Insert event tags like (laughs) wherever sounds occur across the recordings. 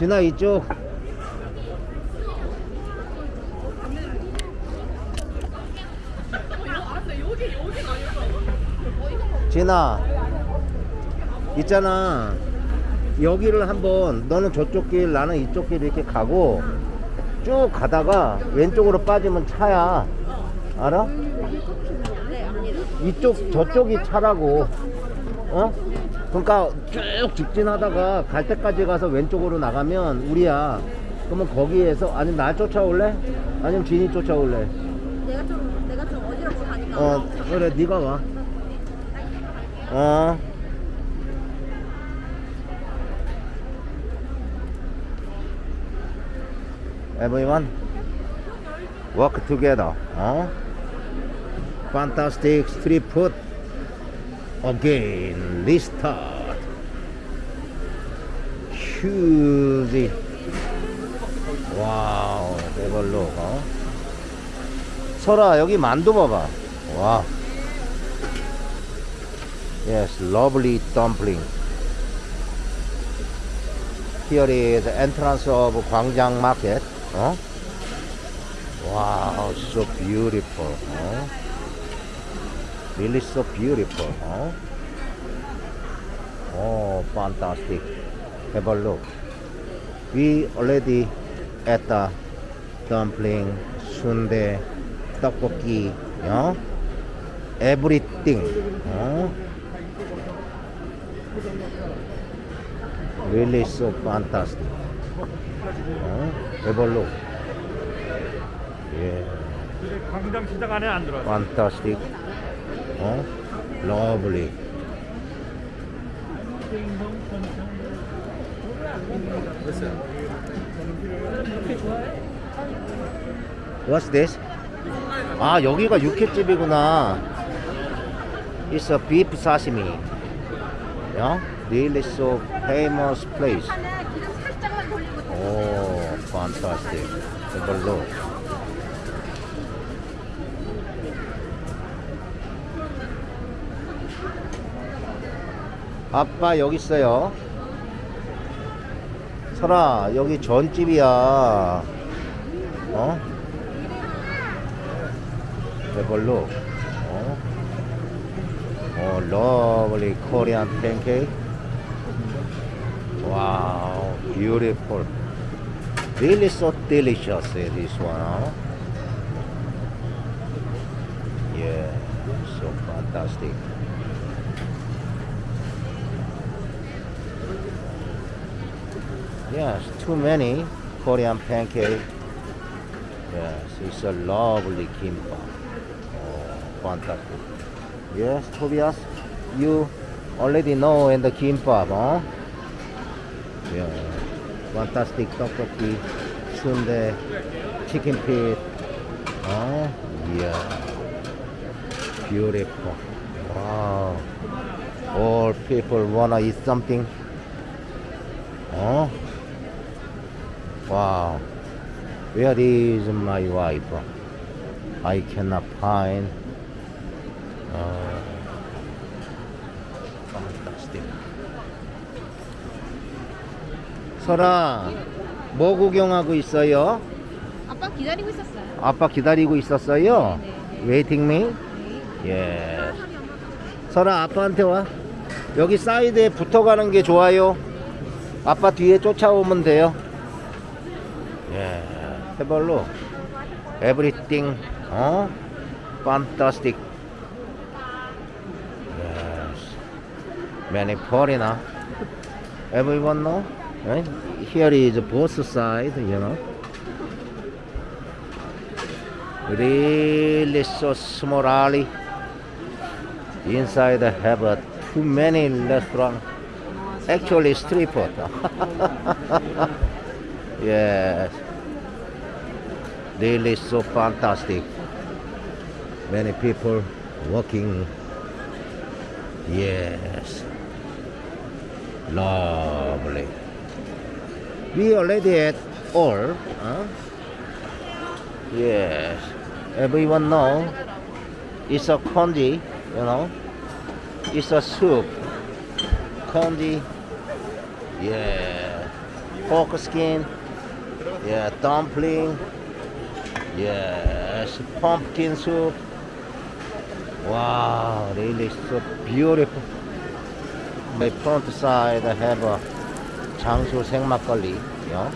진아 이쪽 진아 있잖아 여기를 한번 너는 저쪽 길 나는 이쪽 길 이렇게 가고 쭉 가다가 왼쪽으로 빠지면 차야 알아? 이쪽 저쪽이 차라고 어? 그러니까 쭉 직진하다가 갈 때까지 가서 왼쪽으로 나가면 우리야 그러면 거기에서 아니면 날 쫓아올래? 아니면 진이 쫓아올래? 내가 좀 내가 좀 어지럽고 가니까 어 그래 네가 와 어. Everyone work together. 어? Fantastic street food. Again, restart. Huge. 와우, 대걸로. 어? 설아, 여기 만두 봐봐. 와. Yes, lovely dumpling. Here is entrance of 광장 market. 어? Wow, so beautiful. 어? Really so beautiful. 어? Oh, fantastic. Have a look. We already at the dumpling, sundae, 떡볶이, 어? everything. 어? Really so fantastic. 어? Have a look. Yeah. 광장 시장 안에 안 들어왔어. fantastic. 어? lovely. What's this? 아 여기가 육회집이구나. It's a beef sashimi. Yeah? Really so famous place. 오, fantastic. Have a look. 아빠 여기 있어요. 설아 여기 전집이야. 어? Look. 어? 어, lovely Korean pancake. Wow, beautiful. Really so delicious, eh, this one, huh? Yeah, so fantastic. Yes, too many Korean pancake. Yes, it's a lovely kimbap. Oh, fantastic. Yes, Tobias, you already know in the kimbap, huh? Yeah, fantastic tteokbokki, sundae, chicken feet. Oh, yeah, beautiful. Wow, all people wanna eat something. Oh, wow. Where is my wife? I cannot find. Uh. 설아, 뭐 구경하고 있어요? 아빠 기다리고 있었어요. 아빠 기다리고 있었어요? 네, 네, Waiting me? 예. 설아, 아빠한테 와. 여기 사이드에 붙어가는 게 좋아요. 아빠 뒤에 쫓아오면 돼요. Yeah. Have a look. Everything, huh? Fantastic. Yes. Many foreigner. Everyone know? Right? Here is both side, you know. Really so small alley. Inside have uh, too many restaurant. Actually street food. (laughs) yes. Really so fantastic. Many people walking. Yes. Lovely. We already at all. Huh? Yes. Everyone know it's a congee, you know. It's a soup. Congee. Yeah. pork skin. Yeah, dumpling. Yes, pumpkin soup. Wow, really so beautiful. My front side have a 장수 생막걸리. Yeah.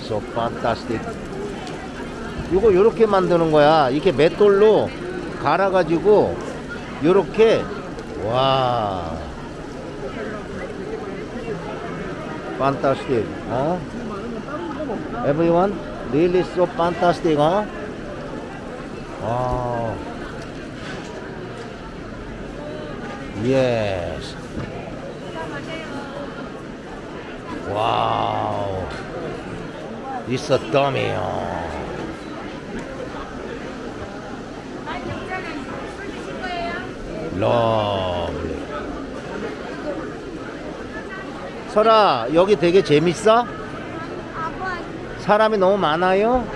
So fantastic. 이거 요렇게 만드는 거야. 이렇게 맷돌로 갈아 가지고 요렇게 와. fantastic. 어? Everyone really so fantastic, 어? 와. Yes. 와우. It's a dummy. 어. 러블리. 설아, 여기 되게 재밌어? 사람이 너무 많아요?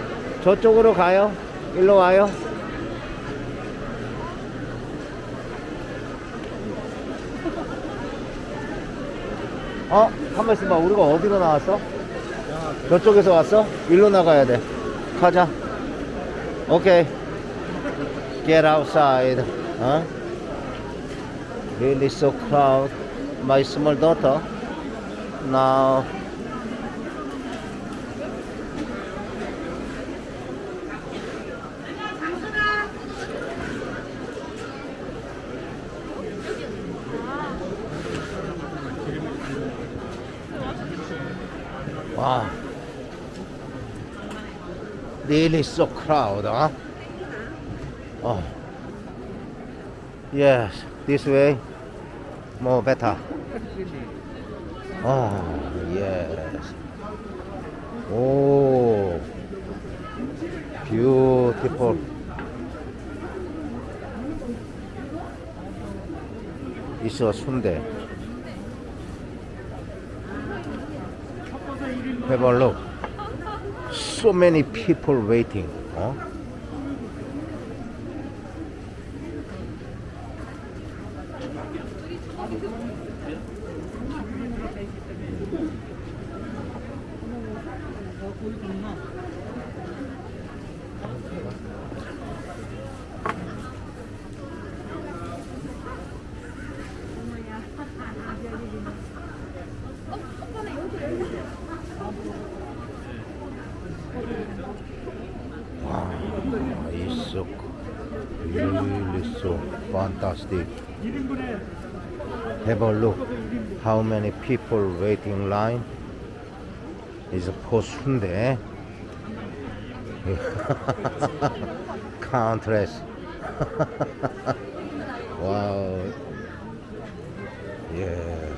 저쪽으로 가요. 일로 와요. 어? 한번 있어봐. 우리가 어디로 나왔어? 저쪽에서 왔어? 일로 나가야 돼. 가자. 오케이. Get outside. 어? Really so crowd. My small daughter. Now. Wow. Really so crowd, huh? Oh. Yes, this way more better. Oh, yes. Oh, beautiful. 있어 순대. Have a look. So many people waiting. 어? Wow, it's so really so fantastic. Have a look how many people waiting line is for 순대. Countless. wow. Yes.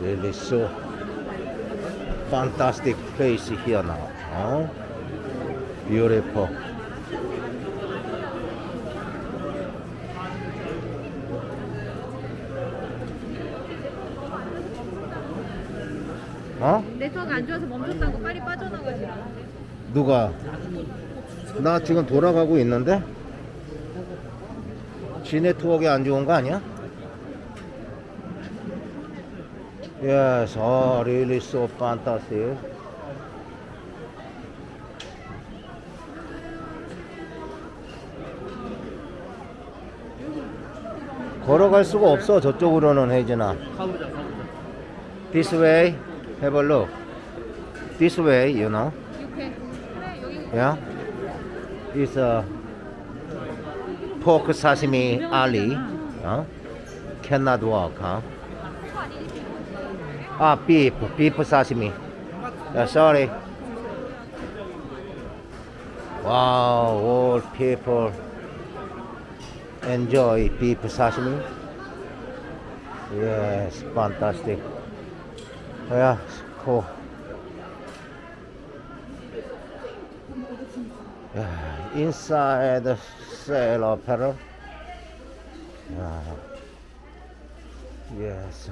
Really so fantastic place here now. Huh? Beautiful. 어? 네트워크 안 좋아서 멈췄다고 빨리 빠져나가지. 누가? 나 지금 돌아가고 있는데? 지 네트워크 안 좋은 거 아니야? Yes, oh, really so fantastic. 걸어갈 수가 없어 저쪽으로는 혜진아. This way, Have a look. This way, you know. Yeah. It's a pork sashimi alley. Huh? Cannot walk, huh? Ah, beef, beef sashimi. Yeah, sorry. Wow, all people enjoy beef sashimi. Yes, fantastic. Oh, yeah, cool. Yeah, inside the sale apparel. Yeah. Yes.